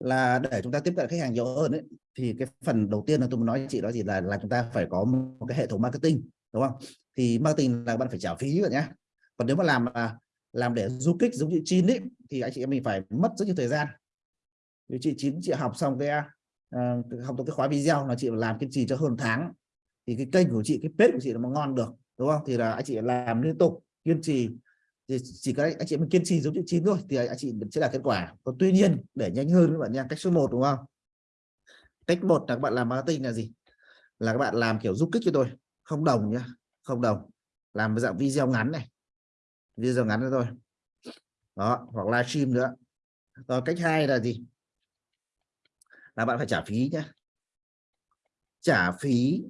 là để chúng ta tiếp cận khách hàng nhiều hơn ấy, thì cái phần đầu tiên là tôi muốn nói chị đó gì là là chúng ta phải có một cái hệ thống marketing đúng không? Thì marketing là bạn phải trả phí rồi nhá. Còn nếu mà làm là làm để du kích giống như chín ấy thì anh chị em mình phải mất rất nhiều thời gian. Vì chị chín chị học xong cái uh, học được cái khóa video là chị làm kiên trì cho hơn tháng thì cái kênh của chị cái page của chị nó mà ngon được đúng không? Thì là anh chị làm liên tục kiên trì thì chỉ các anh chị mình kiên trì giống như chín thôi, thì anh chị sẽ đạt kết quả. Còn tuy nhiên, để nhanh hơn các bạn nha, cách số 1 đúng không? Cách một là các bạn làm marketing là gì? Là các bạn làm kiểu giúp kích cho tôi. Không đồng nhá, không đồng. Làm dạng video ngắn này. Video ngắn nữa thôi đó, hoặc livestream nữa. Rồi cách hai là gì? Là bạn phải trả phí nhé trả phí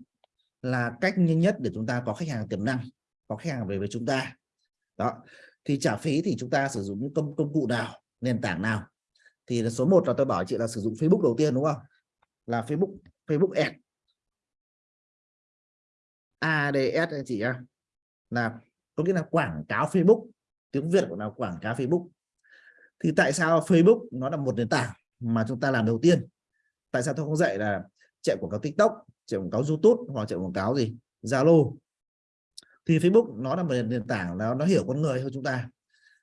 là cách nhanh nhất để chúng ta có khách hàng tiềm năng, có khách hàng về với chúng ta. Đó thì trả phí thì chúng ta sử dụng những công công cụ nào, nền tảng nào? Thì số 1 là tôi bảo chị là sử dụng Facebook đầu tiên, đúng không? Là Facebook Facebook Ads. ADS anh chị nhá. Là có nghĩa là quảng cáo Facebook, tiếng Việt của nó quảng cáo Facebook. Thì tại sao Facebook nó là một nền tảng mà chúng ta làm đầu tiên? Tại sao tôi không dạy là chạy quảng cáo TikTok, chạy quảng cáo YouTube hoặc chạy quảng cáo gì? Zalo thì Facebook nó là một nền tảng nó nó hiểu con người hơn chúng ta.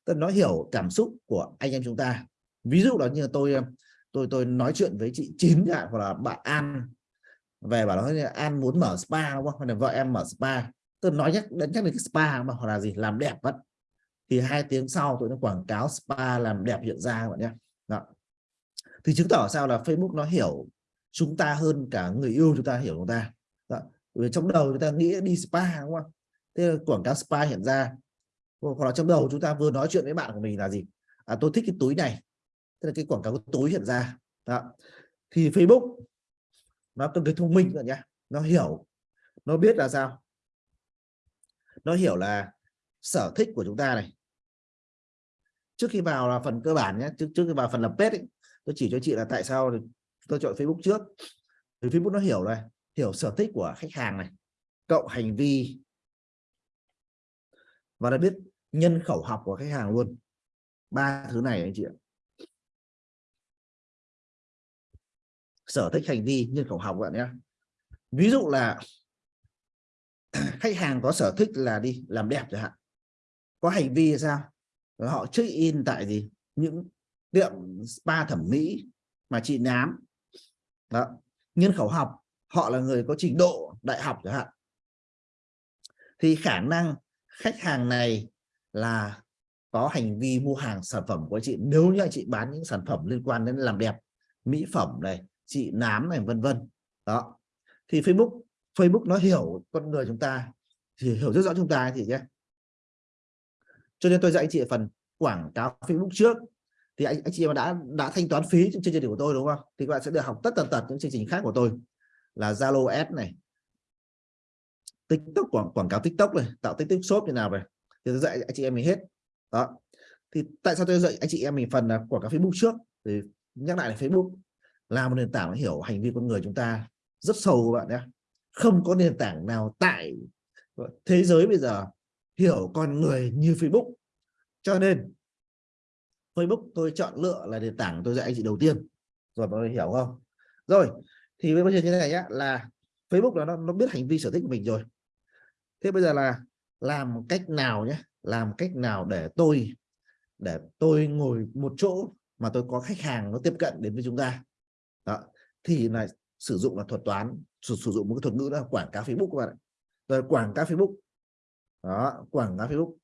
Tức nó hiểu cảm xúc của anh em chúng ta. Ví dụ là như tôi tôi tôi nói chuyện với chị chín ạ hoặc là bạn An. Về bảo nói An muốn mở spa, đúng không? Hay là vợ em mở spa? Tôi nói nhắc đến nhắc đến cái spa mà, hoặc là gì, làm đẹp vẫn thì hai tiếng sau tôi nó quảng cáo spa làm đẹp hiện ra bạn nhé. Đó. thì chứng tỏ sao là Facebook nó hiểu chúng ta hơn cả người yêu chúng ta, hiểu chúng ta. Đó. Vì trong đầu chúng ta nghĩ đi spa, đúng không? Thế là quảng cáo spa hiện ra. Hoặc là trong đầu chúng ta vừa nói chuyện với bạn của mình là gì? À, tôi thích cái túi này. Tức là cái quảng cáo túi hiện ra. Đó. thì Facebook nó cần cái thông minh rồi nhá. Nó hiểu. Nó biết là sao? Nó hiểu là sở thích của chúng ta này. Trước khi vào là phần cơ bản nhé trước trước khi vào phần lập page ấy, tôi chỉ cho chị là tại sao tôi chọn Facebook trước. Thì Facebook nó hiểu này hiểu sở thích của khách hàng này cộng hành vi và đã biết nhân khẩu học của khách hàng luôn. Ba thứ này anh chị ạ. Sở thích hành vi, nhân khẩu học bạn nhé. Ví dụ là khách hàng có sở thích là đi làm đẹp chẳng hạn. Có hành vi là sao? Rồi họ check in tại gì? Những tiệm spa thẩm mỹ mà chị nám. Đó. Nhân khẩu học, họ là người có trình độ đại học chẳng hạn. Thì khả năng khách hàng này là có hành vi mua hàng sản phẩm của chị. Nếu như chị bán những sản phẩm liên quan đến làm đẹp mỹ phẩm này chị nám này vân vân. Đó. Thì Facebook Facebook nó hiểu con người chúng ta thì hiểu rất rõ chúng ta thì nhé. Cho nên tôi dạy anh chị phần quảng cáo Facebook trước. Thì anh, anh chị mà đã đã thanh toán phí trong chương trình của tôi đúng không? Thì các bạn sẽ được học tất tần tật những chương trình khác của tôi là Zalo Ads này TikTok quảng quảng cáo TikTok này tạo TikTok shop như nào vậy? Thì tôi dạy anh chị em mình hết. Đó. Thì tại sao tôi dạy anh chị em mình phần là quảng cáo Facebook trước? Thì nhắc lại là Facebook là một nền tảng hiểu hành vi con người chúng ta rất sâu các bạn nhé. Không có nền tảng nào tại thế giới bây giờ hiểu con người như Facebook. Cho nên Facebook tôi chọn lựa là nền tảng tôi dạy anh chị đầu tiên. Rồi mọi người hiểu không? Rồi thì bây giờ như thế này nhá là Facebook là nó, nó biết hành vi sở thích của mình rồi thế bây giờ là làm cách nào nhé? Làm cách nào để tôi để tôi ngồi một chỗ mà tôi có khách hàng nó tiếp cận đến với chúng ta? Đó thì là sử dụng là thuật toán sử, sử dụng một cái thuật ngữ là quảng cáo Facebook các bạn rồi quảng cáo Facebook. Đó quảng cáo Facebook.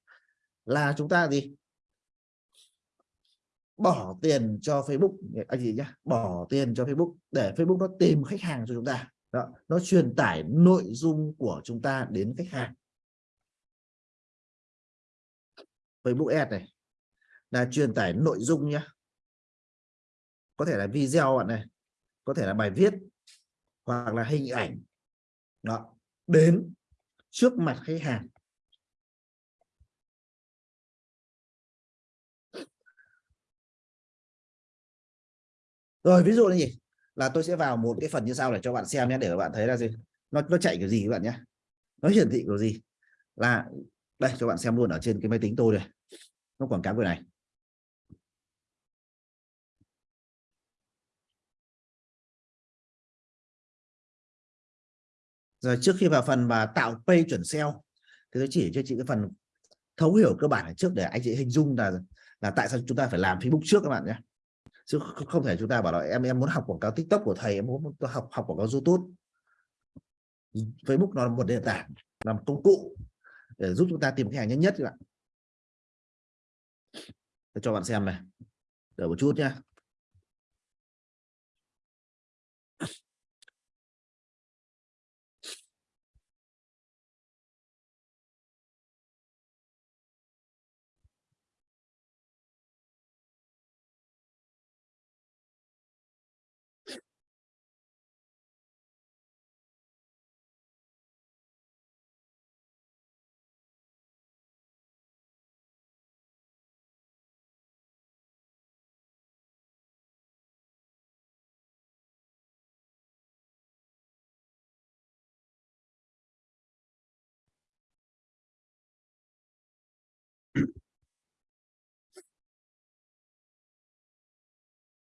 Là chúng ta gì? Bỏ tiền cho Facebook. Anh gì nhá bỏ tiền cho Facebook để Facebook nó tìm khách hàng cho chúng ta đó, nó truyền tải nội dung của chúng ta đến khách hàng. Facebook Ads này là truyền tải nội dung nhé có thể là video bạn này, có thể là bài viết, hoặc là hình ảnh. Đó, đến trước mặt khách hàng. Rồi, ví dụ là gì? là tôi sẽ vào một cái phần như sau để cho bạn xem nhé, để bạn thấy là gì? Nó nó chạy kiểu gì các bạn nhé? Nó hiển thị kiểu gì? Là, đây, cho bạn xem luôn ở trên cái máy tính tôi đây. Nó quảng cáo cái này. Rồi trước khi vào phần mà tạo pay chuẩn sale, thì tôi chỉ cho chị cái phần thấu hiểu cơ bản ở trước để anh chị hình dung là là tại sao chúng ta phải làm Facebook trước các bạn nhé chứ không thể chúng ta bảo là em em muốn học quảng cáo TikTok của thầy, em muốn học học quảng cáo YouTube. Facebook nó là một nền tảng làm công cụ để giúp chúng ta tìm khách hàng nhanh nhất các bạn tôi cho bạn xem này, đợi một chút nhé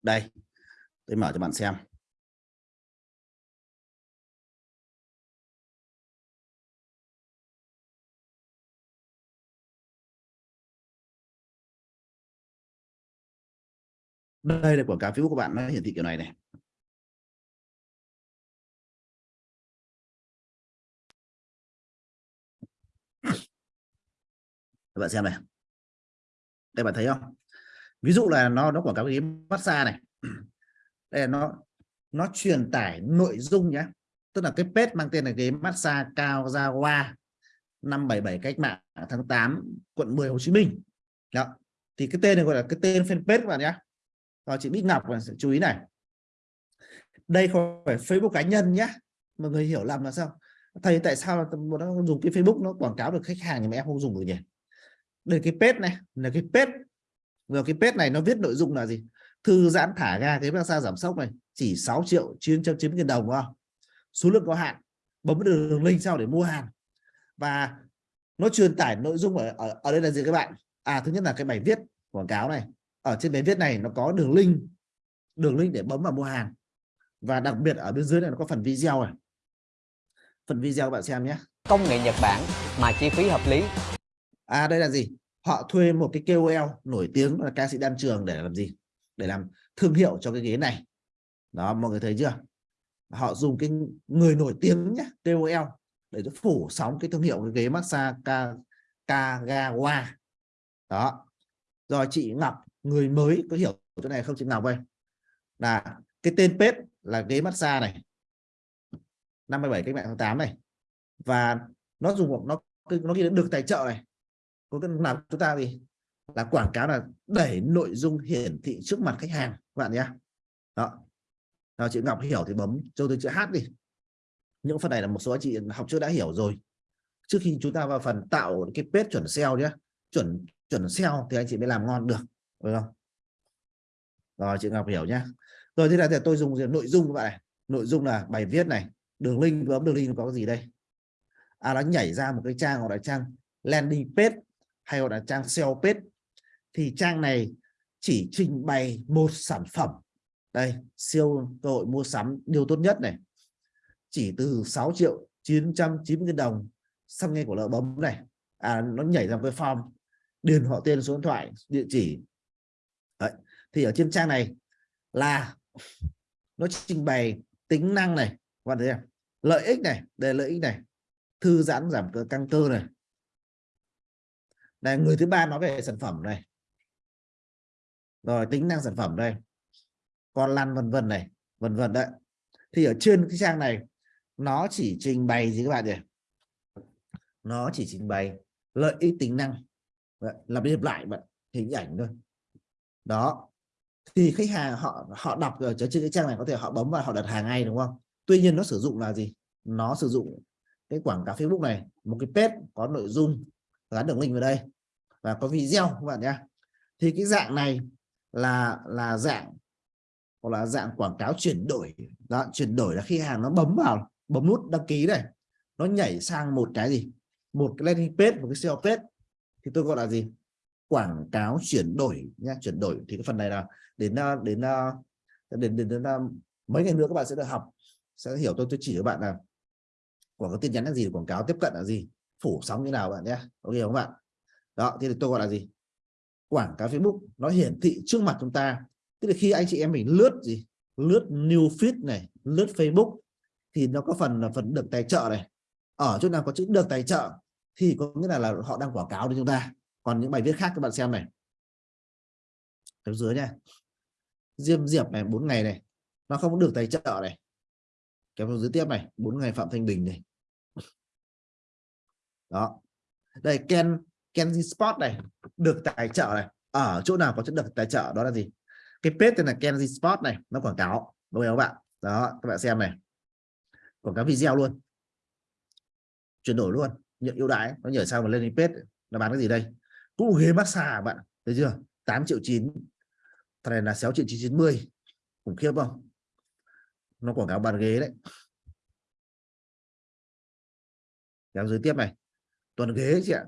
đây, tôi mở cho bạn xem. Đây là quảng cáo Facebook của bạn, nó hiển thị kiểu này này. Các bạn xem này. Đây, bạn thấy không? Ví dụ là nó nó quảng cáo cái massage này. Đây là nó nó truyền tải nội dung nhé tức là cái page mang tên là cái massage cao gia hoa 577 cách mạng tháng 8 quận 10 Hồ Chí Minh. Đó. Thì cái tên này gọi là cái tên fanpage các bạn nhé và chị Bích Ngọc chú ý này. Đây không phải Facebook cá nhân nhé mọi người hiểu lầm là sao? Thầy, tại sao nó dùng cái Facebook nó quảng cáo được khách hàng nhưng mà em không dùng được nhỉ? Đây cái page này, là cái page vào cái page này nó viết nội dung là gì? Thư giãn thả ga cái massage giảm sốc này chỉ 6 triệu 990 nghìn đồng không? Số lượng có hạn bấm được đường link sau để mua hàng. Và nó truyền tải nội dung ở, ở, ở đây là gì các bạn? À thứ nhất là cái bài viết quảng cáo này. Ở trên bài viết này nó có đường link đường link để bấm vào mua hàng. Và đặc biệt ở bên dưới này nó có phần video này. Phần video các bạn xem nhé. Công nghệ Nhật Bản mà chi phí hợp lý. À đây là gì họ thuê một cái KOL nổi tiếng là ca sĩ đan trường để làm gì? Để làm thương hiệu cho cái ghế này. Đó, mọi người thấy chưa? Họ dùng cái người nổi tiếng nhé KOL để phủ sóng cái thương hiệu cái ghế massage Ka Kagawa đó. Rồi chị Ngọc, người mới có hiểu chỗ này không chị Ngọc ơi? Là cái tên page là ghế massage này. 57 cách mạng tháng 8 này. Và nó dùng một nó nó ghi được tài trợ này có cái làm chúng ta gì là quảng cáo là đẩy nội dung hiển thị trước mặt khách hàng, các bạn nhé. Đó. Nào, chị Ngọc hiểu thì bấm cho tôi chữ H đi. Những phần này là một số anh chị học trước đã hiểu rồi. Trước khi chúng ta vào phần tạo cái page chuẩn SEO nhé, chuẩn chuẩn SEO thì anh chị mới làm ngon được được không? Rồi, chị Ngọc hiểu nhá rồi, thế là thì tôi dùng nội dung các bạn này. Nội dung là bài viết này, đường link, bấm đường link có gì đây? À nó nhảy ra một cái trang gọi là trang landing page hay gọi là trang sell page, thì trang này chỉ trình bày một sản phẩm. Đây, siêu cơ hội mua sắm, điều tốt nhất này. Chỉ từ 6 triệu 990 đồng xong ngay của lợi bấm này. À nó nhảy ra cái form, điền họ tên số điện thoại, địa chỉ. Đấy. thì ở trên trang này là nó trình bày tính năng này. Các bạn thấy không? lợi ích này, đây lợi ích này. Thư giãn giảm cơ, căng cơ này đây, người thứ ba nói về sản phẩm này rồi, tính năng sản phẩm đây. Con lăn vân vân này, vân vân đấy. Thì ở trên cái trang này, nó chỉ trình bày gì các bạn nhỉ? Nó chỉ trình bày lợi ích tính năng. Làm điệp lại bạn, hình ảnh thôi. Đó. Thì khách hàng họ họ đọc ở trên cái trang này có thể họ bấm vào, họ đặt hàng ngay, đúng không? Tuy nhiên nó sử dụng là gì? Nó sử dụng cái quảng cáo Facebook này, một cái page có nội dung gắn đường link vào đây. Và có video các bạn nhé. Thì cái dạng này là là dạng hoặc là dạng quảng cáo chuyển đổi. Đó, chuyển đổi là khi hàng nó bấm vào bấm nút đăng ký này nó nhảy sang một cái gì? Một cái landing page một cái SEO page. Thì tôi gọi là gì? Quảng cáo chuyển đổi nhé, chuyển đổi. Thì cái phần này là đến à, à, đến đến đến, đến, đến mấy ngày nữa các bạn sẽ được học. Sẽ hiểu tôi tôi chỉ cho bạn là quảng cáo tin nhắn là gì quảng cáo tiếp cận là gì phủ sóng như nào bạn nhé. Ok không bạn? Đó thì tôi gọi là gì? Quảng cáo Facebook nó hiển thị trước mặt chúng ta. Tức là khi anh chị em mình lướt gì? Lướt new feed này lướt Facebook thì nó có phần là phần được tài trợ này. Ở chỗ nào có chữ được tài trợ thì có nghĩa là, là họ đang quảng cáo cho chúng ta. Còn những bài viết khác các bạn xem này. Phía dưới nha. Diêm diệp này bốn ngày này nó không được tài trợ này. Kéo dưới tiếp này bốn ngày phạm thanh bình này đó. Đây, ken Kenji Sport này, được tài trợ này. Ở chỗ nào có chất được tài trợ, đó là gì? Cái page tên là Kenji Sport này, nó quảng cáo. Đúng không các bạn. Đó, các bạn xem này. Quảng cáo video luôn. Chuyển đổi luôn. Nhận ưu đãi, nó nhảy sao mà lên page. Nó bán cái gì đây? Cũng ghế massage à bạn? Thấy chưa? 8 triệu 9 thằng này là 6 triệu 990 khủng khiếp không? Nó quảng cáo bàn ghế đấy. Kéo dưới tiếp này tuần ghế chị ạ.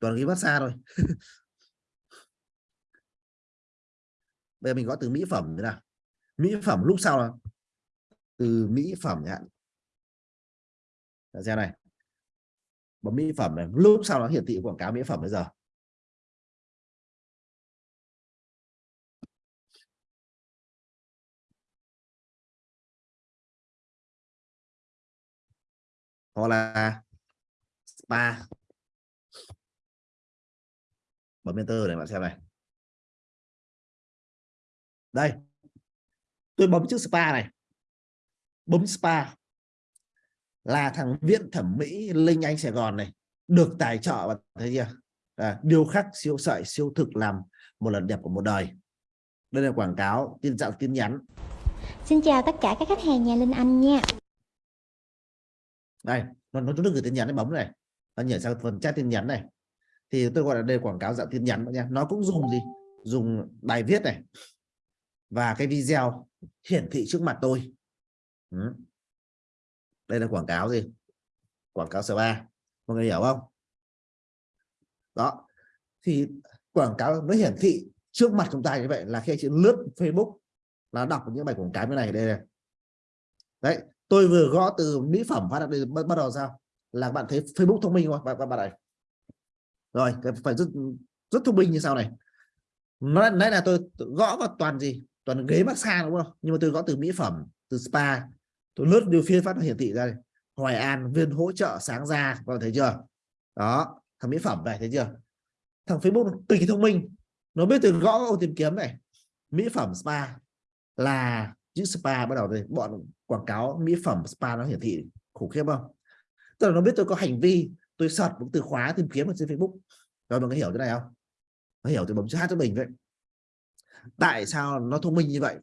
Toàn ghế massage thôi. Bây giờ mình gõ từ mỹ phẩm thế nào? Mỹ phẩm lúc sau là từ mỹ phẩm nhá. Dạ, xem này. Bấm mỹ phẩm này, lúc sau nó hiển thị quảng cáo mỹ phẩm bây giờ. Hoặc là spa. Bấm enter để bạn xem này. Đây. Tôi bấm chữ spa này. Bấm spa. Là thằng viện thẩm mỹ linh anh sài gòn này được tài trợ bạn thấy chưa? À, điều khắc siêu sợi siêu thực làm một lần đẹp của một đời. Đây là quảng cáo tin dạng tin nhắn. Xin chào tất cả các khách hàng nhà Linh Anh nha đây, nó nó tôi gửi tin nhắn nó bấm này. Nó nhảy sang phần chat tin nhắn này. Thì tôi gọi là đây quảng cáo dạng tin nhắn nha nó cũng dùng gì? Dùng bài viết này và cái video hiển thị trước mặt tôi. Ừ. đây là quảng cáo gì? Quảng cáo spa mọi người hiểu không? Đó. Thì quảng cáo nó hiển thị trước mặt chúng ta như vậy là khi chị lướt Facebook là đọc những bài quảng cáo như này đây này. Đấy tôi vừa gõ từ mỹ phẩm phát đây bắt, bắt đầu sao? Là bạn thấy Facebook thông minh không bạn bạn này. Rồi phải rất rất thông minh như sau này. Nó nãy là tôi gõ vào toàn gì? Toàn ghế massage đúng không? Nhưng mà tôi gõ từ mỹ phẩm từ spa. Tôi lướt điều phiên phát hiển thị ra đây. Hoài An viên hỗ trợ sáng ra. Bạn thấy chưa? Đó thằng mỹ phẩm này thấy chưa? Thằng Facebook cực kỳ thông minh. Nó biết từ gõ ô tìm kiếm này. Mỹ phẩm spa là chữ spa bắt đầu đây bọn quảng cáo mỹ phẩm spa nó hiển thị khủng khiếp không? Tức là nó biết tôi có hành vi, tôi search một từ khóa tìm kiếm ở trên Facebook. Rồi mọi người hiểu thế này không? Nó hiểu thì bấm chữ hát cho mình vậy. Tại sao nó thông minh như vậy?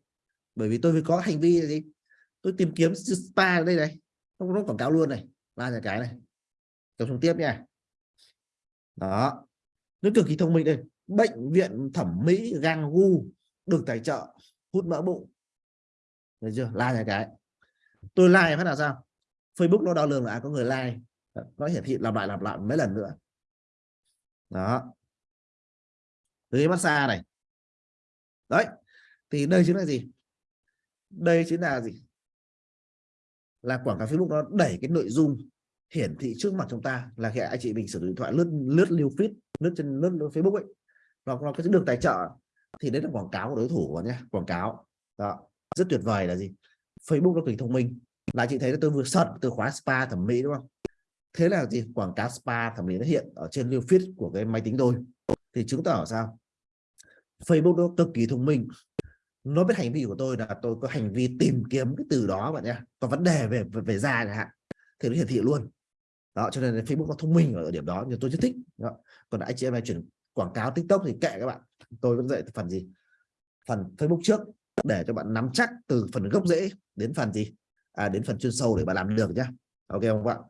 Bởi vì tôi có hành vi gì? Tôi tìm kiếm spa ở đây này. Không nó quảng cáo luôn này. Ba nhà cái này. Tập trung tiếp nha. Đó. Nó cực kỳ thông minh đây. Bệnh viện thẩm mỹ gang gu được tài trợ, hút mỡ bụng đấy chưa? Like là cái. Tôi like phát là sao? Facebook nó đo lường là à, có người like. Nó hiển thị làm lại làm lại mấy lần nữa. Đó. Ghế massage này. Đấy. Thì đây chính là gì? Đây chính là gì? Là quảng cáo Facebook nó đẩy cái nội dung hiển thị trước mặt chúng ta là khi anh chị mình sử dụng điện thoại lướt lướt lưu feed lướt trên lướt, lướt Facebook ấy. Nó nó cái được tài trợ. Thì đấy là quảng cáo của đối thủ nhé quảng cáo. Đó rất tuyệt vời là gì? Facebook nó cực thông minh. Là chị thấy là tôi vừa search từ khóa spa thẩm mỹ đúng không? Thế là gì? Quảng cáo spa thẩm mỹ nó hiện ở trên lưu feed của cái máy tính tôi. Thì chứng tỏ sao? Facebook nó cực kỳ thông minh. Nó biết hành vi của tôi là tôi có hành vi tìm kiếm cái từ đó bạn nhé có vấn đề về về, về da chẳng hạn. Thì nó hiển thị luôn. Đó cho nên Facebook nó thông minh ở điểm đó nhưng tôi rất thích. Đó. còn anh chị em này chuyển quảng cáo TikTok thì kệ các bạn. Tôi vẫn dạy phần gì? Phần Facebook trước để cho bạn nắm chắc từ phần gốc rễ đến phần gì? À, đến phần chuyên sâu để bạn làm được nhá. Ok không bạn?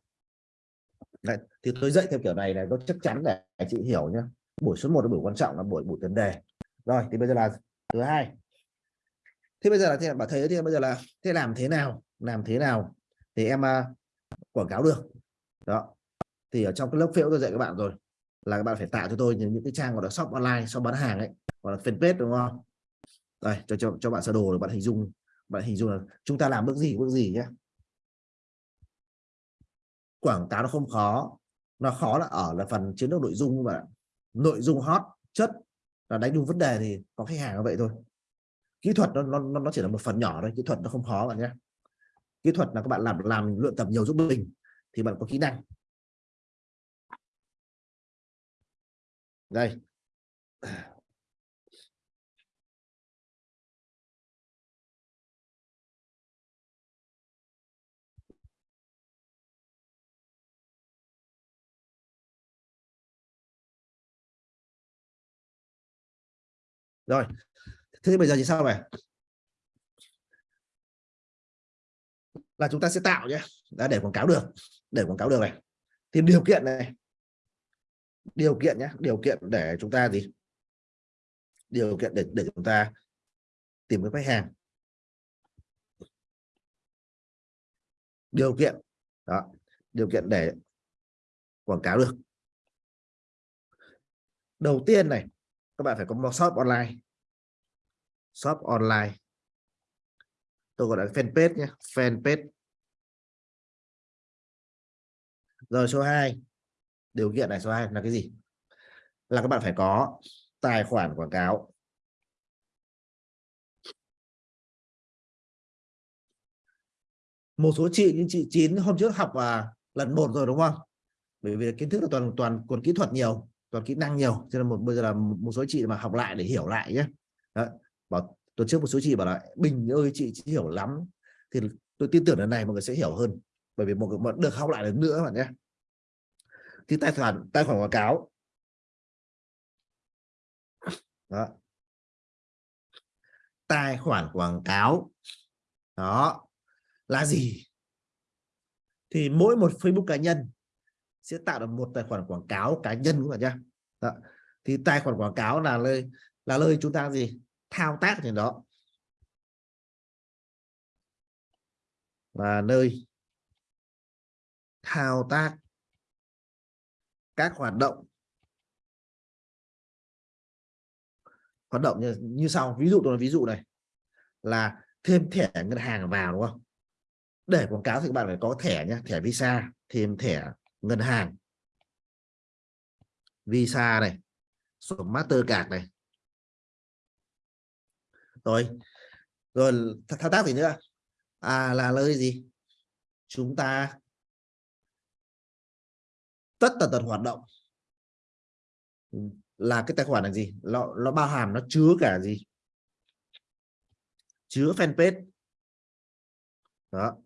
Đấy, thì tôi dạy theo kiểu này là nó chắc chắn để chị hiểu nhá. buổi số 1 là buổi quan trọng là buổi buổi tiền đề. Rồi thì bây giờ là thứ hai. Thế bây giờ là thế bạn thấy thì bây giờ là thế làm thế nào? Làm thế nào thì em uh, quảng cáo được. Đó. Thì ở trong cái lớp phễu tôi dạy các bạn rồi là các bạn phải tạo cho tôi những, những cái trang gọi là shop online shop bán hàng ấy gọi là fanpage đúng không? Đây, cho cho cho bạn sơ đồ để bạn hình dung, bạn hình dung là chúng ta làm bước gì bước gì nhé quảng cáo nó không khó, nó khó là ở là phần chiến lược nội dung và nội dung hot, chất, là đánh đúng vấn đề thì có khách hàng như vậy thôi. Kỹ thuật nó nó nó chỉ là một phần nhỏ thôi, kỹ thuật nó không khó bạn nhé kỹ thuật là các bạn làm làm luyện tập nhiều giúp mình thì bạn có kỹ năng. Đây. Rồi. Thế thì bây giờ thì sao vậy là chúng ta sẽ tạo nhé. Đã để quảng cáo được. Để quảng cáo được này. Thì điều kiện này. Điều kiện nhé. Điều kiện để chúng ta gì? Điều kiện để để chúng ta tìm cái khách hàng. Điều kiện. Đó. Điều kiện để quảng cáo được. Đầu tiên này các bạn phải có một shop online. Shop online. Tôi gọi là fanpage nhé fanpage. Rồi số 2 điều kiện này số 2 là cái gì? Là các bạn phải có tài khoản quảng cáo. Một số chị những chị chín hôm trước học à, lần một rồi đúng không? Bởi vì kiến thức là toàn toàn còn kỹ thuật nhiều toàn kỹ năng nhiều. Cho nên một bây giờ là một số chị mà học lại để hiểu lại nhé. Đó. bảo tuần trước một số chị bảo là bình ơi chị, chị hiểu lắm. Thì tôi tin tưởng lần này mọi người sẽ hiểu hơn bởi vì một người được học lại lần nữa bạn nhé. Thì tài khoản tài khoản quảng cáo. Đó. tài khoản quảng cáo. Đó. Là gì? Thì mỗi một Facebook cá nhân sẽ tạo được một tài khoản quảng cáo cá nhân các bạn nhé đó. thì tài khoản quảng cáo là nơi là nơi chúng ta gì? Thao tác trên đó. Và nơi thao tác các hoạt động. Hoạt động như, như sau ví dụ tôi nói ví dụ này. Là thêm thẻ ngân hàng vào đúng không? Để quảng cáo thì các bạn phải có thẻ nhé thẻ visa thêm thẻ ngân hàng. Visa này, sổ mastercard này. Rồi rồi thao tác gì nữa? À là nơi gì? Chúng ta tất tần tật hoạt động. Là cái tài khoản là gì? Nó nó bao hàm, nó chứa cả gì? Chứa fanpage. Đó.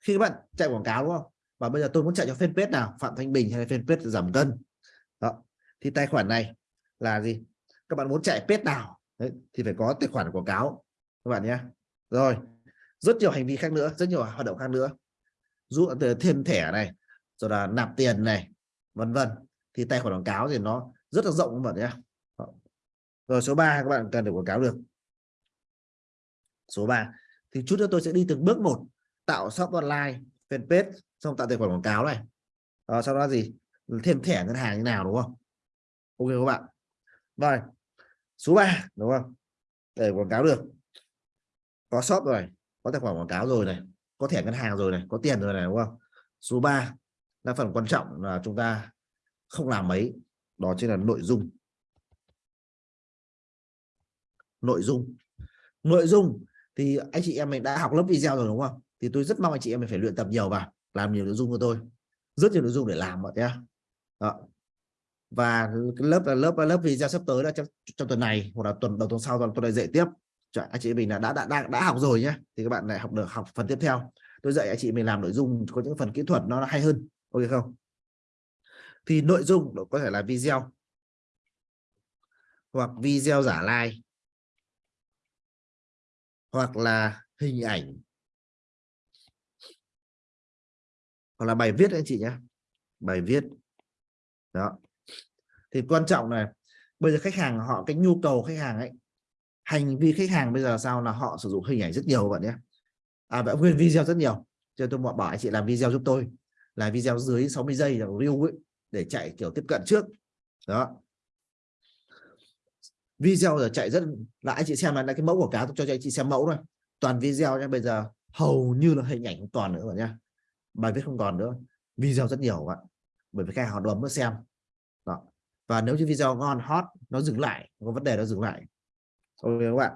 Khi các bạn chạy quảng cáo, đúng không? Và bây giờ tôi muốn chạy cho fanpage nào? Phạm thanh bình hay fanpage giảm cân? Đó. Thì tài khoản này là gì? Các bạn muốn chạy page nào? Đấy, thì phải có tài khoản quảng cáo. Các bạn nhé. Rồi rất nhiều hành vi khác nữa rất nhiều hoạt động khác nữa. Dụ ờ, thêm thẻ này rồi là nạp tiền này vân vân. Thì tài khoản quảng cáo thì nó rất là rộng các bạn nhé. Rồi số 3 các bạn cần để quảng cáo được. Số 3 thì chút nữa tôi sẽ đi từng bước một tạo shop online fanpage xong tạo tài khoản quảng cáo này. À, sau đó gì? Thêm thẻ ngân hàng như nào đúng không? Ok các bạn. Rồi số 3 đúng không? Để quảng cáo được. Có shop rồi có tài khoản quảng cáo rồi này có thẻ ngân hàng rồi này có tiền rồi này đúng không? Số 3 là phần quan trọng là chúng ta không làm mấy đó chính là nội dung. Nội dung. Nội dung thì anh chị em mình đã học lớp video rồi đúng không? Thì tôi rất mong anh chị em mình phải luyện tập nhiều vào làm nhiều nội dung của tôi rất nhiều nội dung để làm mọi nhé và lớp là lớp lớp video sắp tới là trong, trong tuần này hoặc là tuần đầu tuần sau tuần tôi lại dạy tiếp. Anh chị mình là đã đã đã, đã học rồi nhé thì các bạn lại học được học phần tiếp theo. Tôi dạy anh chị mình làm nội dung có những phần kỹ thuật nó hay hơn ok không? Thì nội dung có thể là video hoặc video giả like hoặc là hình ảnh. Hoặc là bài viết anh chị nhé bài viết. Đó. Thì quan trọng này, bây giờ khách hàng họ cái nhu cầu khách hàng ấy hành vi khách hàng bây giờ sao? Là họ sử dụng hình ảnh rất nhiều bạn nhé. À bạn nguyên video rất nhiều. Cho tôi bảo anh chị làm video giúp tôi. Là video dưới 60 giây là review ấy, để chạy kiểu tiếp cận trước. Đó. Video giờ chạy rất là anh chị xem là cái mẫu của cá tôi cho anh chị xem mẫu thôi. Toàn video nhé bây giờ hầu như là hình ảnh toàn nữa rồi nhá bài viết không còn nữa. Video rất nhiều bạn bởi vì khách hàng bấm nó xem. Đó. Và nếu như video ngon hot nó dừng lại có vấn đề nó dừng lại. Ok các bạn.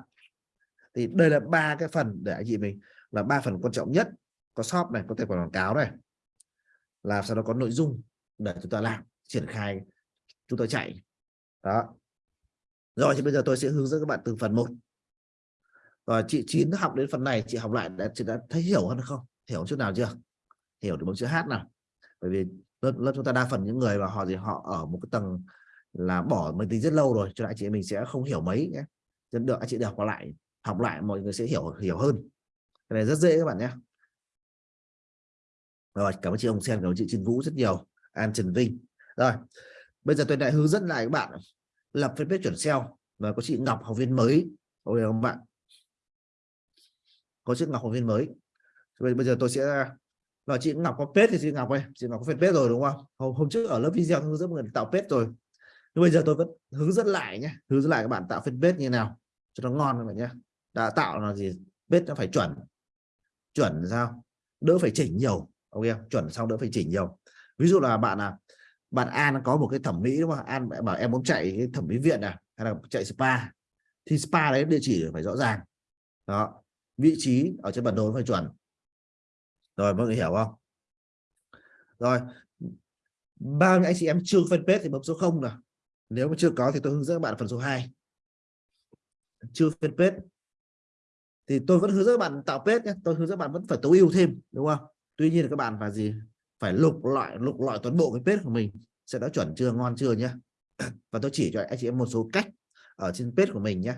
Thì đây là ba cái phần để anh chị mình là ba phần quan trọng nhất. Có shop này có tài khoản quảng cáo này. Là sau đó có nội dung để chúng ta làm triển khai chúng tôi chạy. Đó. Rồi thì bây giờ tôi sẽ hướng dẫn các bạn từ phần một, và chị chín học đến phần này chị học lại đã chị đã thấy hiểu hơn không? Hiểu chút nào chưa? Hiểu được một chữ hát nào. Bởi vì lớp, lớp chúng ta đa phần những người mà họ gì họ ở một cái tầng là bỏ máy tính rất lâu rồi cho anh chị mình sẽ không hiểu mấy nhé. Dẫn được anh chị được học lại học lại mọi người sẽ hiểu hiểu hơn. Cái này rất dễ các bạn nhé. Rồi cảm ơn chị ông sen cảm ơn chị Trần Vũ rất nhiều. An Trần Vinh. Rồi bây giờ tôi lại hướng dẫn lại các bạn lập fanpage chuẩn SEO và có chị Ngọc học viên mới. Ok không bạn? Có chị Ngọc học viên mới. Bây giờ tôi sẽ và chị Ngọc có page thì chị Ngọc ơi chị Ngọc có page rồi đúng không? Hôm, hôm trước ở lớp video hướng dẫn người tạo page rồi. Nhưng bây giờ tôi vẫn hướng dẫn lại nhé hướng dẫn lại các bạn tạo fanpage như nào cho nó ngon các bạn nhé đã tạo là gì? Page nó phải chuẩn. Chuẩn sao? Đỡ phải chỉnh nhiều ok chuẩn xong đỡ phải chỉnh nhiều. Ví dụ là bạn là bạn An có một cái thẩm mỹ đúng không? An bảo em muốn chạy cái thẩm mỹ viện à hay là chạy spa. Thì spa đấy địa chỉ phải rõ ràng. Đó vị trí ở trên bản đồ phải chuẩn rồi, mọi người hiểu không? Rồi bao nhiêu anh chị em chưa fanpage thì bấm số 0 nào. Nếu mà chưa có thì tôi hướng dẫn các bạn phần số 2 chưa fanpage thì tôi vẫn hướng dẫn các bạn tạo page nhé. Tôi hướng dẫn các bạn vẫn phải tối ưu thêm, đúng không? Tuy nhiên là các bạn phải gì? Phải lục loại lục loại toàn bộ cái page của mình. Sẽ đã chuẩn chưa, ngon chưa nhé. Và tôi chỉ cho anh chị em một số cách ở trên page của mình nhé.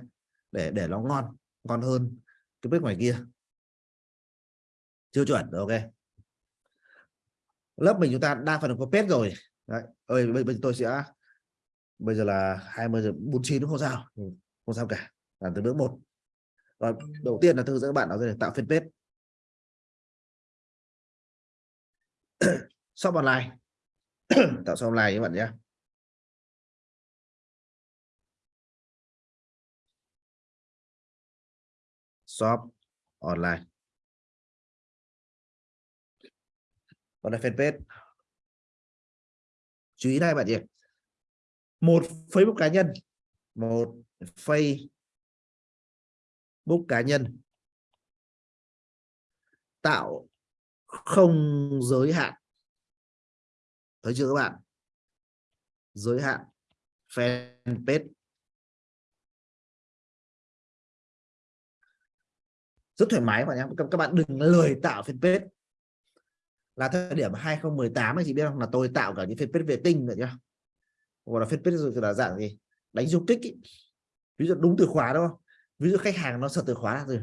Để để nó ngon ngon hơn cái page ngoài kia chưa chuẩn ok. Lớp mình chúng ta đa phần có pet rồi. Đấy ơi bây, bây tôi sẽ bây giờ là 20 giờ 49 không sao. Ừ, không sao cả làm từ bước một. Rồi đầu tiên là thư dẫn các bạn là tạo fanpage shop online. Tạo shop online các bạn nhé. Shop online. Còn là fanpage. Chú ý đây bạn nhỉ. Một Facebook cá nhân. Một Facebook cá nhân. Tạo không giới hạn. Thấy chưa các bạn? Giới hạn fanpage. Rất thoải mái bạn nhé. Các bạn đừng lười tạo fanpage là thời điểm 2018 anh chị biết không? Là tôi tạo cả những fanpage vệ tinh rồi nhá gọi là fanpage là dạng gì? Đánh du kích ý. ví dụ đúng từ khóa đúng không? Ví dụ khách hàng nó sợ từ khóa rồi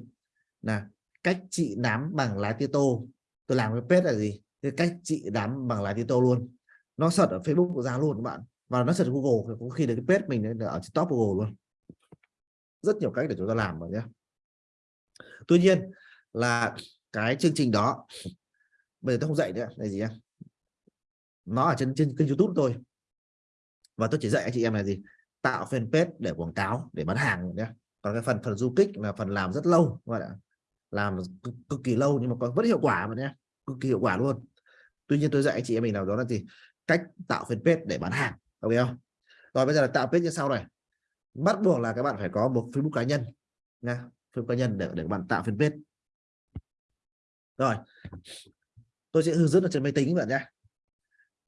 là cách chị nắm bằng lá tía tô. Tôi làm cái page là gì? Cái cách chị nắm bằng lá tía tô luôn. Nó sợ ở Facebook của ra luôn các bạn. Và nó sật Google có khi là cái page mình ở trên top Google luôn. Rất nhiều cách để chúng ta làm rồi nhé tuy nhiên là cái chương trình đó bây giờ tôi không dạy nữa là gì em nó ở trên trên kênh youtube tôi và tôi chỉ dạy anh chị em là gì? Tạo fanpage để quảng cáo để bán hàng nhé còn cái phần phần du kích là phần làm rất lâu các bạn ạ. Làm cực, cực kỳ lâu nhưng mà có vẫn hiệu quả mà nhé cực kỳ hiệu quả luôn. Tuy nhiên tôi dạy anh chị em mình nào đó là gì? Cách tạo fanpage để bán hàng ok không? Rồi bây giờ là tạo page như sau này. Bắt buộc là các bạn phải có một facebook cá nhân nha. Facebook cá nhân để để các bạn tạo fanpage. Rồi tôi sẽ hướng dẫn ở trên máy tính bạn nhé.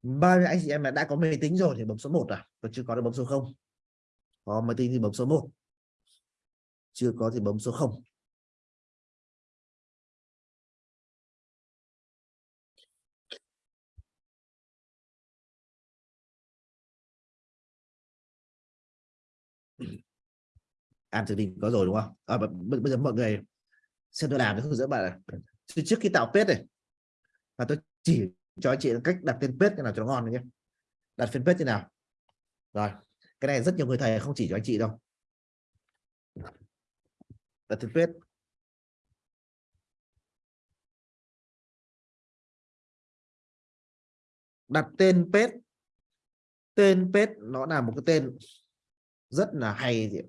Bao nhiêu anh chị em đã có máy tính rồi thì bấm số 1 à? Còn chưa có thì bấm số 0 có máy tính thì bấm số 1 chưa có thì bấm số 0 an tự định có rồi đúng không? À, bây giờ mọi người xem tôi làm thì hướng dẫn bạn này. trước khi tạo page này và tôi chỉ cho anh chị cách đặt tên page thế nào cho nó ngon nhé. Đặt fanpage thế nào? Rồi, cái này rất nhiều người thầy không chỉ cho anh chị đâu. Đặt tên đặt tên page. Tên page nó là một cái tên rất là hay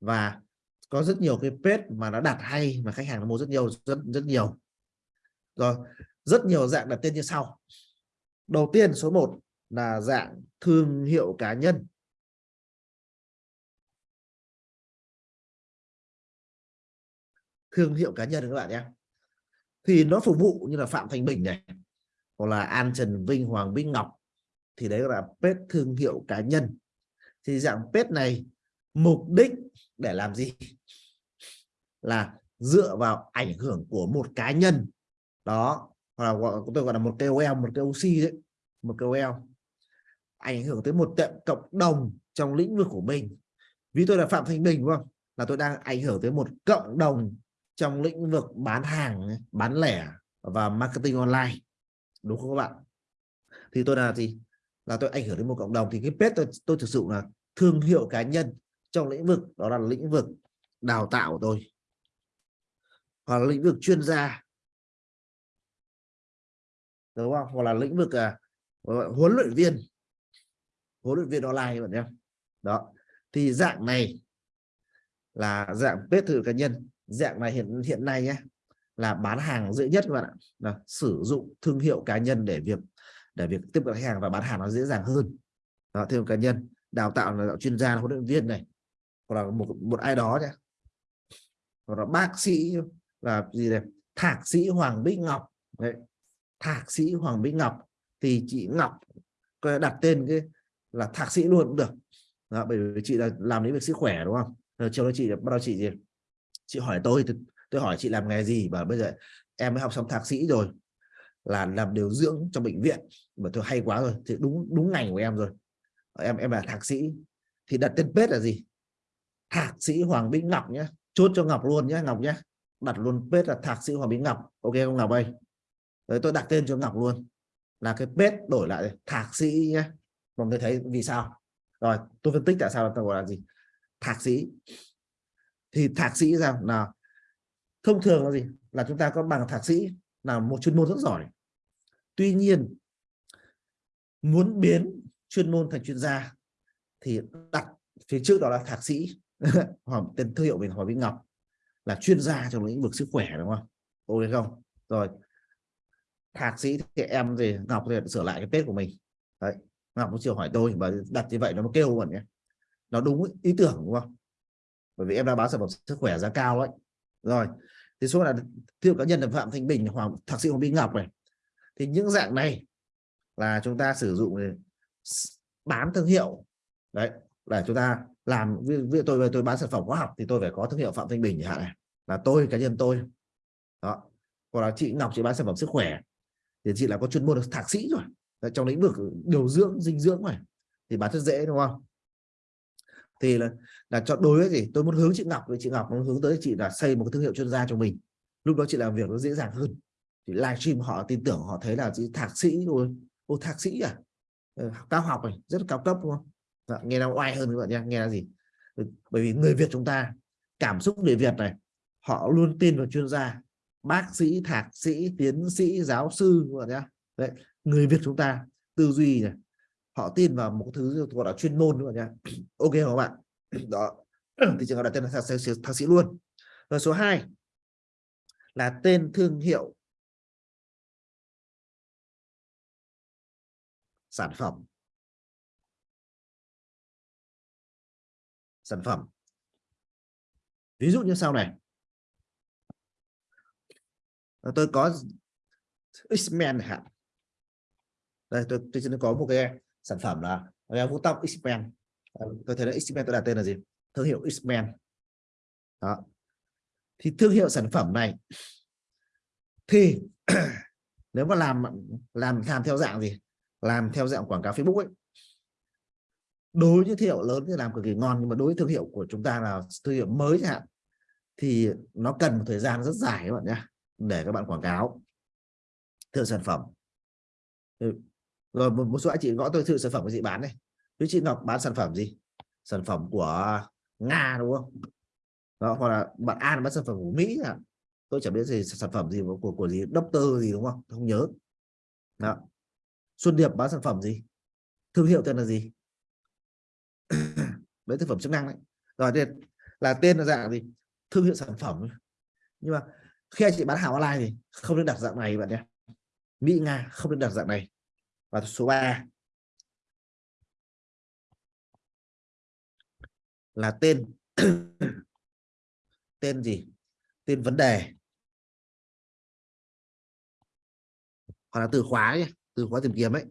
và có rất nhiều cái page mà nó đặt hay mà khách hàng nó mua rất nhiều, rất rất nhiều rồi, rất nhiều dạng đặt tên như sau. Đầu tiên, số 1 là dạng thương hiệu cá nhân. Thương hiệu cá nhân các bạn nhé. Thì nó phục vụ như là Phạm Thành Bình này, hoặc là An Trần Vinh, Hoàng Vinh Ngọc. Thì đấy là pet thương hiệu cá nhân. Thì dạng pet này, mục đích để làm gì? Là dựa vào ảnh hưởng của một cá nhân đó hoặc là gọi, tôi gọi là một KOL một KOC đấy một KOL ảnh hưởng tới một tiệm cộng đồng trong lĩnh vực của mình. Ví tôi là Phạm Thanh Bình đúng không? Là tôi đang ảnh hưởng tới một cộng đồng trong lĩnh vực bán hàng bán lẻ và marketing online. Đúng không các bạn? Thì tôi là gì? Là tôi ảnh hưởng đến một cộng đồng. Thì cái page tôi, tôi thực sự là thương hiệu cá nhân trong lĩnh vực đó là lĩnh vực đào tạo của tôi. Hoặc là lĩnh vực chuyên gia đúng không? Hoặc là lĩnh vực à, huấn luyện viên. Huấn luyện viên online bạn nhé. Đó. Thì dạng này là dạng page thử cá nhân. Dạng này hiện hiện nay nhé là bán hàng dễ nhất các bạn ạ. Là sử dụng thương hiệu cá nhân để việc để việc tiếp cận khách hàng và bán hàng nó dễ dàng hơn. Đó, thương hiệu cá nhân. Đào tạo là chuyên gia huấn luyện viên này. Hoặc là một một ai đó nhé. Hoặc là bác sĩ là gì này thạc sĩ Hoàng Bích Ngọc. Đấy thạc sĩ Hoàng Bích Ngọc thì chị Ngọc đặt tên cái là thạc sĩ luôn cũng được. Đó, bởi vì chị là làm lĩnh vực sức khỏe đúng không? Rồi chiều đó chị bắt đầu chị gì? Chị hỏi tôi tôi hỏi chị làm nghề gì? Và bây giờ em mới học xong thạc sĩ rồi là làm điều dưỡng trong bệnh viện. Mà tôi hay quá rồi thì đúng đúng ngành của em rồi. Em em là thạc sĩ. Thì đặt tên page là gì? Thạc sĩ Hoàng Bích Ngọc nhé chốt cho Ngọc luôn nhé Ngọc nhé đặt luôn page là thạc sĩ Hoàng Bích Ngọc. Ok không Ngọc ơi? Đấy, tôi đặt tên cho Ngọc luôn. Là cái page đổi lại thạc sĩ nhé mọi người thấy vì sao? Rồi tôi phân tích tại sao tôi gọi là gì? Thạc sĩ. Thì thạc sĩ ra là thông thường là gì? Là chúng ta có bằng thạc sĩ là một chuyên môn rất giỏi. Tuy nhiên muốn biến chuyên môn thành chuyên gia thì đặt phía trước đó là thạc sĩ. Hoặc tên thương hiệu mình hỏi Vĩnh Ngọc là chuyên gia trong lĩnh vực sức khỏe đúng không? Ok không? Rồi thạc sĩ thì em thì Ngọc thì sửa lại cái tết của mình. Đấy, Ngọc cũng chiều hỏi tôi mà đặt như vậy nó kêu còn nhé. Nó đúng ý tưởng, đúng không? Bởi vì em đã bán sản phẩm sức khỏe giá cao đấy. Rồi, thì số là thiệu cá nhân là Phạm Thanh Bình, Hoàng, thạc sĩ Hoàng Vinh Ngọc này, thì những dạng này là chúng ta sử dụng để bán thương hiệu. Đấy để chúng ta làm, ví tôi về tôi bán sản phẩm hóa học thì tôi phải có thương hiệu Phạm Thanh Bình chẳng hạn này, là tôi, cá nhân tôi. Đó còn là chị Ngọc chị bán sản phẩm sức khỏe thì chị là có chuyên môn thạc sĩ rồi. Trong lĩnh vực điều dưỡng dinh dưỡng này thì bán rất dễ đúng không? Thì là là cho đối với gì tôi muốn hướng chị Ngọc với chị Ngọc muốn hướng tới chị là xây một cái thương hiệu chuyên gia cho mình. Lúc đó chị làm việc nó dễ dàng hơn. Thì livestream họ tin tưởng họ thấy là chị thạc sĩ rồi. Ô thạc sĩ à? Ừ, cao học này rất là cao cấp đúng không? Dạ, nghe nó oai hơn các bạn nhé nghe là gì? Ừ, bởi vì người Việt chúng ta cảm xúc người Việt này họ luôn tin vào chuyên gia bác sĩ thạc sĩ tiến sĩ giáo sư đấy người Việt chúng ta tư duy này họ tin vào một thứ gọi là chuyên môn nữa bạn ok không các bạn. Đó. Thì trường hợp đặt tên là thạc sĩ, thạc sĩ luôn. Rồi số 2 là tên thương hiệu. Sản phẩm. Sản phẩm. Ví dụ như sau này tôi có X-Men hạn đây, tôi tôi sẽ có một cái sản phẩm là vuốt tóc X-Men. Ờ, tôi thấy là X-Men tôi đặt tên là gì? Thương hiệu X-Men. Đó. Thì thương hiệu sản phẩm này thì nếu mà làm làm làm theo dạng gì? Làm theo dạng quảng cáo Facebook ấy. Đối với thương hiệu lớn thì làm cực kỳ ngon, nhưng mà đối với thương hiệu của chúng ta là thương hiệu mới chẳng hạn, thì nó cần một thời gian rất dài các bạn nhé để các bạn quảng cáo. Thương sản phẩm. Ừ. Rồi một, một số anh chị gõ tôi thử sản phẩm cái gì bán này với chị Ngọc bán sản phẩm gì? Sản phẩm của Nga đúng không? Đó hoặc là bạn An bán sản phẩm của Mỹ à tôi chẳng biết gì sản phẩm gì của của, gì doctor gì đúng không? Không nhớ. Đó. Xuân Điệp bán sản phẩm gì? Thương hiệu tên là gì? Đấy thực phẩm chức năng đấy. Rồi thì là tên là dạng gì? Thương hiệu sản phẩm. Nhưng mà khi anh chị bán hàng online thì không nên đặt dạng này, bạn nhé. Mỹ Nga không nên đặt dạng này. Và số 3 là tên tên gì? Tên vấn đề. Hoặc là từ khóa nhé, từ khóa tìm kiếm ấy.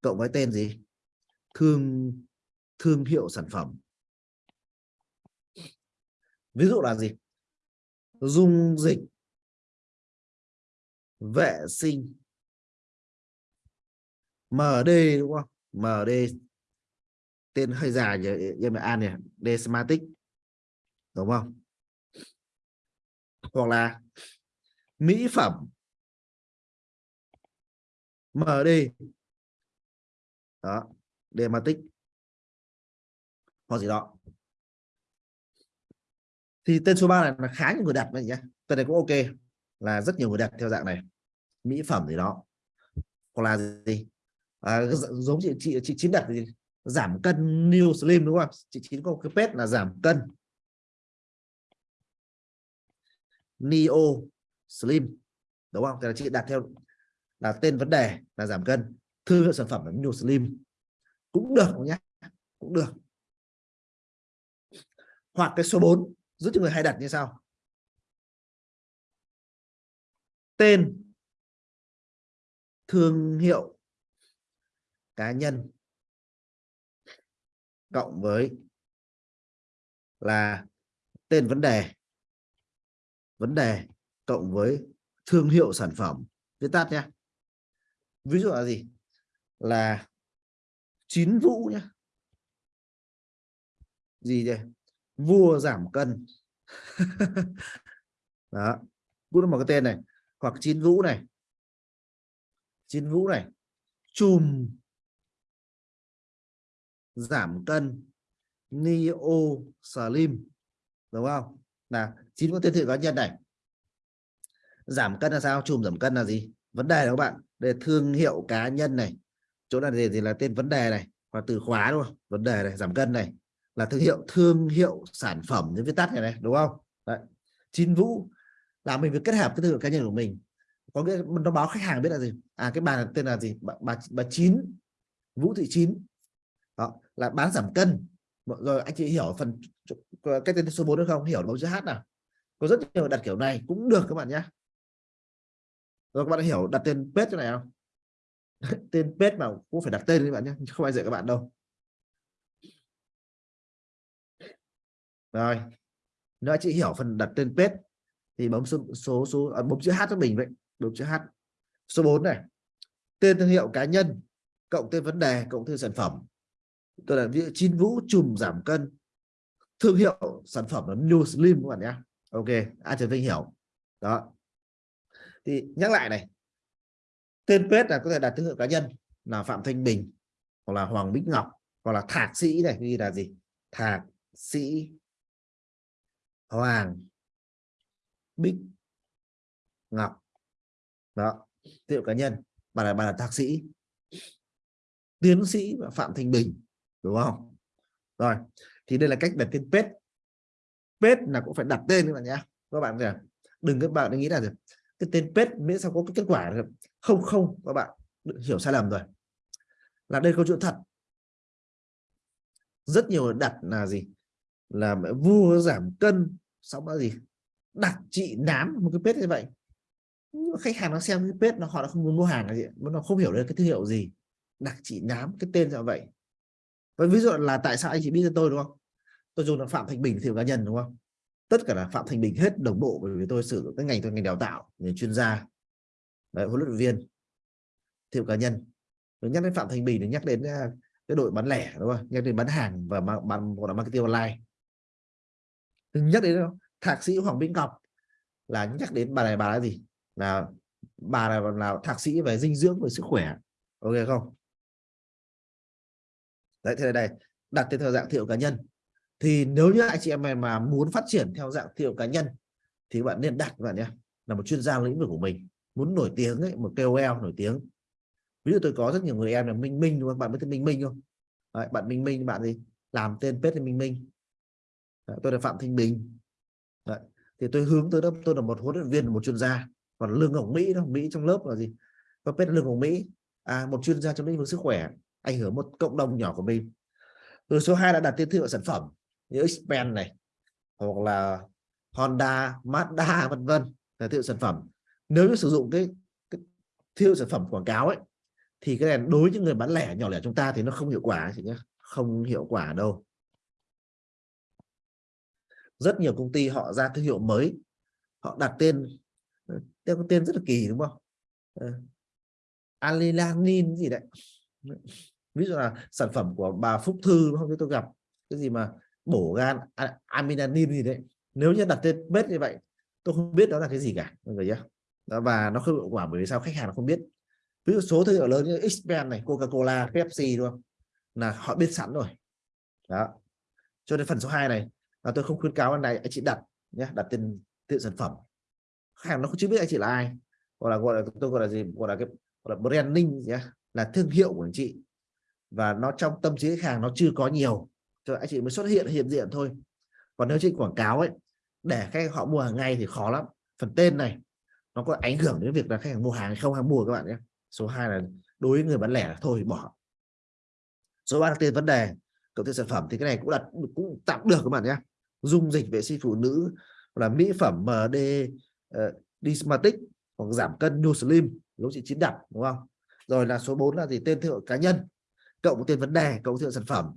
Cộng với tên gì? Thương thương hiệu sản phẩm. Ví dụ là gì? Dung dịch. Vệ sinh. MD đúng không? MD tên hơi dài nhỉ? Em an này Desmatic. Đúng không? Hoặc là mỹ phẩm. MD đó Dematic hoặc gì đó thì tên số 3 này là khá nhiều người đặt này nhé tên này cũng ok là rất nhiều người đặt theo dạng này. Mỹ phẩm gì đó. Hoặc là gì? À, giống chị chị chị chín đặt gì giảm cân new slim đúng không chị chín có cái pet là giảm cân. Neo slim đúng không? Thì là chị đặt theo là tên vấn đề là giảm cân. Thương hiệu sản phẩm là new slim. Cũng được nhé cũng được. Hoặc cái số 4 giúp cho người hay đặt như sau. Tên. Thương hiệu. Cá nhân. Cộng với là tên vấn đề. Vấn đề cộng với thương hiệu sản phẩm. Viết tắt nhé. Ví dụ là gì? Là chín vũ nhé. Gì đây? Vua giảm cân. Đó. Cũng là một cái tên này, hoặc chín vũ này. Chín vũ này. Chùm. Giảm cân. Neo slim đúng không? Là chín có tên thử cá nhân này. Giảm cân là sao? Chùm giảm cân là gì? Vấn đề đó các bạn, để thương hiệu cá nhân này. Chỗ này gì thì là tên vấn đề này, hoặc từ khóa đúng không? Vấn đề này, giảm cân này là thương hiệu thương hiệu sản phẩm những viết tắt này này đúng không? Đấy. chín vũ là mình phải kết hợp cái thương hiệu cá nhân của mình. Có nghĩa nó báo khách hàng biết là gì? À cái bà tên là gì? Bà bà, bà chín vũ thị chín. Đó là bán giảm cân. Rồi anh chị hiểu phần cái tên số 4 được không? Hiểu mẫu chữ h nào? Có rất nhiều đặt kiểu này cũng được các bạn nhé. Rồi các bạn hiểu đặt tên page này không? Tên page mà cũng phải đặt tên các bạn nhé không ai dạy các bạn đâu. Rồi. Nếu chị hiểu phần đặt tên page thì bấm số số số à, bấm chữ h cho mình vậy. Bấm chữ h. Số 4 này. Tên thương hiệu cá nhân cộng tên vấn đề cộng tên sản phẩm. Tôi là ví chín vũ chùm giảm cân. Thương hiệu sản phẩm là New Slim các bạn nhé. Ok ai Trần Vinh hiểu. Đó. Thì nhắc lại này. Tên page là có thể đặt thương hiệu cá nhân là Phạm Thanh Bình hoặc là Hoàng Bích Ngọc hoặc là thạc sĩ này ghi là gì? Thạc sĩ Hoàng Bích, Ngọc. Đó thương cá nhân bà là bà là thạc sĩ, tiến sĩ và Phạm Thanh Bình, đúng không? Rồi, thì đây là cách đặt tên pet. Pet là cũng phải đặt tên các bạn nhé. Các bạn kìa, đừng các bạn nghĩ là cái tên pet miễn sao có cái kết quả được. không không, các bạn hiểu sai lầm rồi. Là đây câu chuyện thật. Rất nhiều đặt là gì? Là vua giảm cân xong là gì? Đặt chị nám một cái page như vậy. Nhưng khách hàng nó xem cái page nó họ đã không muốn mua hàng là gì nó không hiểu được cái thương hiệu gì. Đặt chị nám cái tên như vậy. Và ví dụ là tại sao anh chị biết cho tôi đúng không? Tôi dùng là phạm thành bình thiệu cá nhân đúng không? Tất cả là phạm thành bình hết đồng bộ bởi vì tôi sử dụng cái ngành tôi ngành đào tạo người chuyên gia. Đấy, huấn luyện viên thiệu cá nhân. Tôi nhắc đến phạm thành bình thì nhắc đến à, cái đội bán lẻ đúng không? Nhắc đến bán hàng và bán gọi là marketing online nhắc đến đâu thạc sĩ hoàng minh ngọc là nhắc đến bà này bà là gì? Là bà là, là thạc sĩ về dinh dưỡng về sức khỏe. Ok không? Đấy thế đây đặt tên theo dạng thiệu cá nhân. Thì nếu như anh chị em mà muốn phát triển theo dạng thiệu cá nhân thì bạn nên đặt bạn nhé là một chuyên gia lĩnh vực của mình muốn nổi tiếng ấy, một KOL nổi tiếng. Ví dụ tôi có rất nhiều người em là Minh Minh đúng không? Bạn biết tên Minh Minh không? Đấy, bạn Minh Minh bạn gì? Làm tên page là Minh Minh. Đấy, tôi là Phạm Thanh Bình. Đấy. thì tôi hướng tới đó tôi là một huấn luyện viên một chuyên gia. Còn lương ngọc Mỹ đó Mỹ trong lớp là gì? Có biết lương ngọc Mỹ? À một chuyên gia trong lĩnh vực sức khỏe ảnh hưởng một cộng đồng nhỏ của mình. Rồi số 2 là đặt tiêu thụ sản phẩm như Xpen này hoặc là Honda Mazda vân vân là tiêu sản phẩm. Nếu như sử dụng cái, cái thương sản phẩm quảng cáo ấy thì cái này đối với những người bán lẻ nhỏ lẻ chúng ta thì nó không hiệu quả chị nhé. Không hiệu quả đâu rất nhiều công ty họ ra thương hiệu mới. Họ đặt tên ờ, tên có tên rất là kỳ đúng không? Ờ. À, Alelanin gì đấy. Ví dụ là sản phẩm của bà Phúc Thư không? Biết tôi gặp. Cái gì mà bổ gan aminanin gì đấy. Nếu như đặt tên bếp như vậy tôi không biết đó là cái gì cả mọi người nhé đó, và nó không hiệu quả bởi vì sao khách hàng không biết. Ví dụ số thương hiệu lớn như Xpen này Coca-Cola Pepsi đúng không? Là họ biết sẵn rồi. Đó. Cho nên phần số 2 này là tôi không khuyến cáo anh này, anh chị đặt nhé, đặt tên tên sản phẩm. Khách hàng nó không chưa biết anh chị là ai. Gọi là gọi là, tôi gọi là gì? Gọi là cái, gọi là branding nhé, là thương hiệu của anh chị. Và nó trong tâm trí khách hàng nó chưa có nhiều. Cho anh chị mới xuất hiện hiện diện thôi. Còn nếu chị quảng cáo ấy, để khách họ mua hàng ngày thì khó lắm. Phần tên này, nó có ảnh hưởng đến việc là khách hàng mua hàng hay không hay mua các bạn nhé. Số 2 là đối với người bán lẻ thôi, bỏ. Số ba là tên vấn đề, cộng thêm sản phẩm, thì cái này cũng đặt, cũng tạm được các bạn nhé dung dịch vệ sinh phụ nữ là mỹ phẩm MD uh, ờ, Dismatic hoặc giảm cân New Slim nếu chị chín đặt đúng không? Rồi là số 4 là gì? Tên thương hiệu cá nhân cộng tên vấn đề cộng thương hiệu sản phẩm.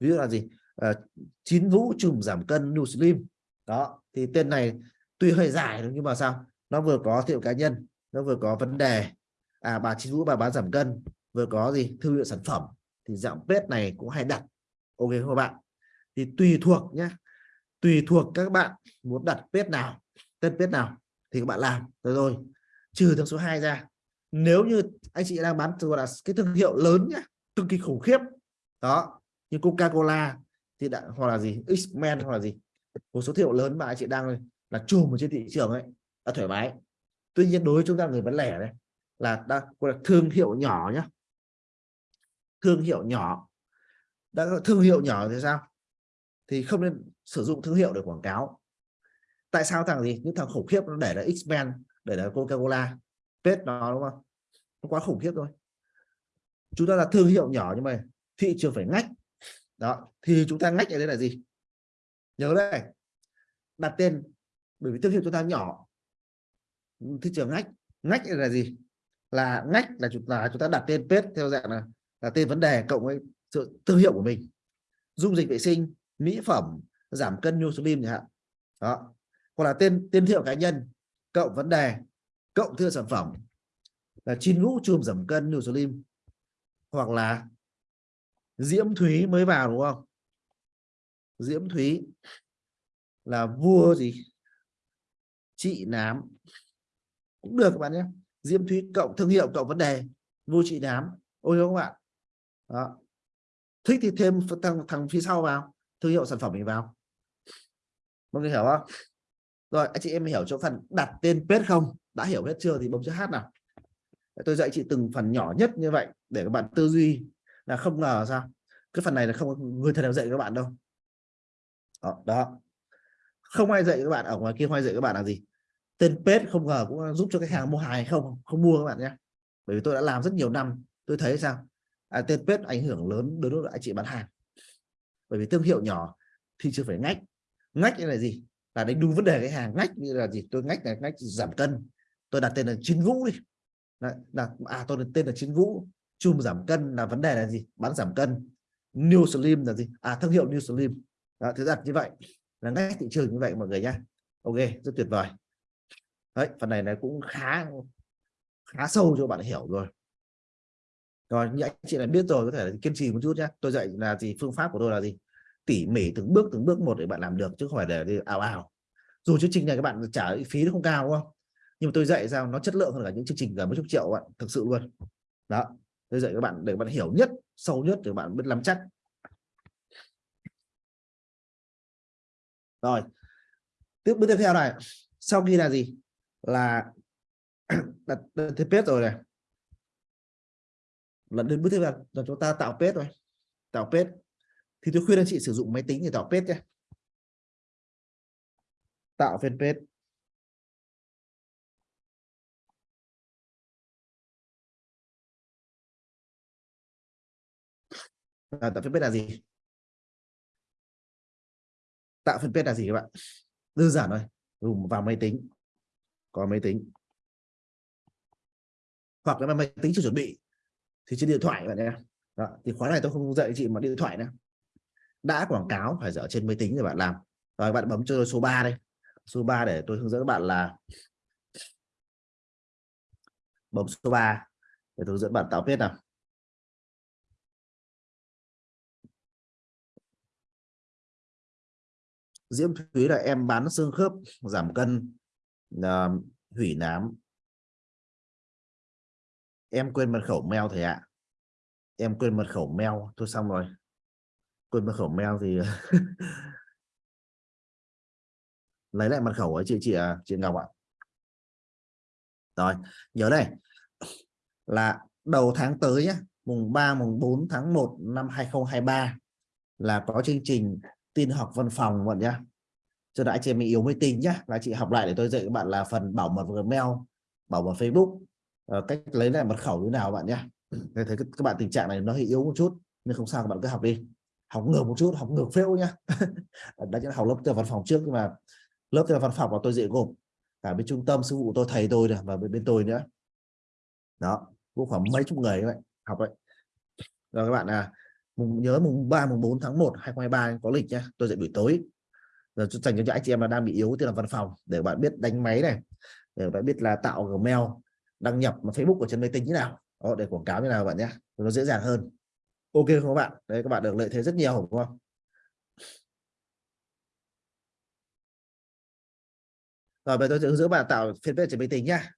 Ví dụ là gì? Uh, chín vũ trùm giảm cân New Slim đó thì tên này tuy hơi dài nhưng mà sao? Nó vừa có thương hiệu cá nhân nó vừa có vấn đề. À bà chín vũ bà bán giảm cân vừa có gì? Thương hiệu sản phẩm. Thì dạng pet này cũng hay đặt. Ok không các bạn? Thì tùy thuộc nhé tùy thuộc các bạn muốn đặt page nào, tên page nào thì các bạn làm. Rồi rồi, trừ thương số 2 ra. Nếu như anh chị đang bán gọi là cái thương hiệu lớn nhá, cực kỳ khủng khiếp. Đó, như Coca-Cola thì đã, hoặc là gì, X-Men hoặc là gì. Một số thương hiệu lớn mà anh chị đang là chùm ở trên thị trường ấy, đã thoải mái. Tuy nhiên đối với chúng ta người bán lẻ đấy là đã gọi là thương hiệu nhỏ nhá. Thương hiệu nhỏ. Đã thương hiệu nhỏ thì sao? Thì không nên sử dụng thương hiệu để quảng cáo. Tại sao thằng gì? Những thằng khủng khiếp nó để là X-Men, để là Coca-Cola. Pet nó, đúng không? Nó quá khủng khiếp thôi. Chúng ta là thương hiệu nhỏ nhưng mà thị trường phải ngách. Đó, thì chúng ta ngách ở đây là gì? Nhớ đây. Đặt tên, bởi vì thương hiệu chúng ta nhỏ. Thị trường ngách. Ngách là gì? Là ngách là chúng ta chúng ta đặt tên pet theo dạng là là tên vấn đề cộng với sự thương hiệu của mình. Dung dịch vệ sinh, mỹ phẩm giảm cân nhu slim chẳng hạn. Đó. Hoặc là tên tên thiệu cá nhân cộng vấn đề cộng thương sản phẩm là chín ngũ chùm giảm cân nhu slim hoặc là diễm thúy mới vào đúng không? Diễm thúy là vua gì? Chị nám. Cũng được các bạn nhé. Diễm thúy cộng thương hiệu cộng vấn đề vua chị nám. Ôi các bạn. Đó. Thích thì thêm thằng, thằng phía sau vào thương hiệu sản phẩm mình vào. Vâng, mọi người hiểu không? Rồi anh chị em hiểu chỗ phần đặt tên page không? Đã hiểu hết chưa thì bấm chữ hát nào? Tôi dạy chị từng phần nhỏ nhất như vậy để các bạn tư duy là không ngờ sao? Cái phần này là không người thầy nào dạy các bạn đâu. Đó, đó. Không ai dạy các bạn ở ngoài kia không ai dạy các bạn là gì. Tên page không ngờ cũng giúp cho khách hàng mua hàng hay không không mua các bạn nhé. Bởi vì tôi đã làm rất nhiều năm tôi thấy sao? À, tên page ảnh hưởng lớn đối với anh chị bán hàng. Bởi vì thương hiệu nhỏ thì chưa phải ngách ngách là gì? Là đánh đúng vấn đề cái hàng. Ngách như là gì? Tôi ngách là ngách giảm cân. Tôi đặt tên là chiến vũ đi. Là, là à tôi đặt tên là chiến vũ. Chùm giảm cân là vấn đề là gì? Bán giảm cân. New slim là gì? À thương hiệu new slim. Đó, thứ đặt như vậy. Là ngách thị trường như vậy mọi người nhé ok rất tuyệt vời. Đấy phần này này cũng khá khá sâu cho bạn hiểu rồi. Rồi như anh chị đã biết rồi có thể là kiên trì một chút nhé tôi dạy là gì? Phương pháp của tôi là gì? Tỉ mỉ từng bước từng bước một để bạn làm được chứ không phải để đi ảo ảo dù chương trình này các bạn trả phí nó không cao, đúng không? Nhưng mà tôi dạy sao nó chất lượng hơn cả những chương trình gần mấy chục triệu bạn, thực sự luôn. Đó, tôi dạy các bạn để bạn hiểu nhất, sâu nhất để bạn biết làm chắc. Rồi, tiếp, bước tiếp theo này. Sau khi là gì? Là đặt thiết page rồi này. Lần đến bước tiếp theo, là chúng ta tạo page rồi tạo page thì tôi khuyên anh chị sử dụng máy tính để tạo page nhé. Tạo fanpage. À, tạo fanpage là gì? Tạo fanpage là gì các bạn? Đơn giản thôi dùng vào máy tính. Có máy tính. Hoặc là máy tính chưa chuẩn bị thì trên điện thoại bạn nhé. Đó. thì khóa này tôi không dạy chị mà điện thoại nữa đã quảng cáo phải dở trên máy tính để bạn làm. Rồi bạn bấm cho tôi số 3 đây. Số 3 để tôi hướng dẫn các bạn là bấm số 3 để tôi hướng dẫn bạn tạo biết nào. Diễm Thúy là em bán xương khớp giảm cân uh, hủy nám. Em quên mật khẩu mail thầy ạ. Em quên mật khẩu mail. Tôi xong rồi quên mật khẩu mail thì lấy lại mật khẩu ấy chị chị à, chị Ngọc ạ. Rồi nhớ đây. Là đầu tháng tới nhé mùng 3 mùng 4 tháng 1 năm 2023 là có chương trình tin học văn phòng bạn nhá. Cho đã chị em yếu mới tin nhá là chị học lại để tôi dạy các bạn là phần bảo mật Gmail bảo mật Facebook. Ờ, cách lấy lại mật khẩu như nào bạn nhá. Thấy các bạn tình trạng này nó hơi yếu một chút nhưng không sao các bạn cứ học đi học ngược một chút học ngược phễu nhá. Đã là học lớp tư văn phòng trước nhưng mà lớp tư văn phòng mà tôi dạy gồm cả bên trung tâm sư phụ tôi thầy tôi và bên, bên tôi nữa. Đó cũng khoảng mấy chục người vậy học vậy rồi các bạn à mùng nhớ mùng 3 mùng 4 tháng 1 2023 có lịch nhé tôi dạy buổi tối. Giờ dành cho những anh chị em là đang bị yếu từ là văn phòng để bạn biết đánh máy này để bạn biết là tạo gmail đăng nhập mà facebook ở trên máy tính như nào. Đó, để quảng cáo như nào bạn nhé nó dễ dàng hơn ok không các bạn? Đấy, các bạn được lợi thế rất nhiều, đúng không? Rồi, bây giờ tôi sẽ hướng dẫn bạn tạo fanpage trên máy tính nhá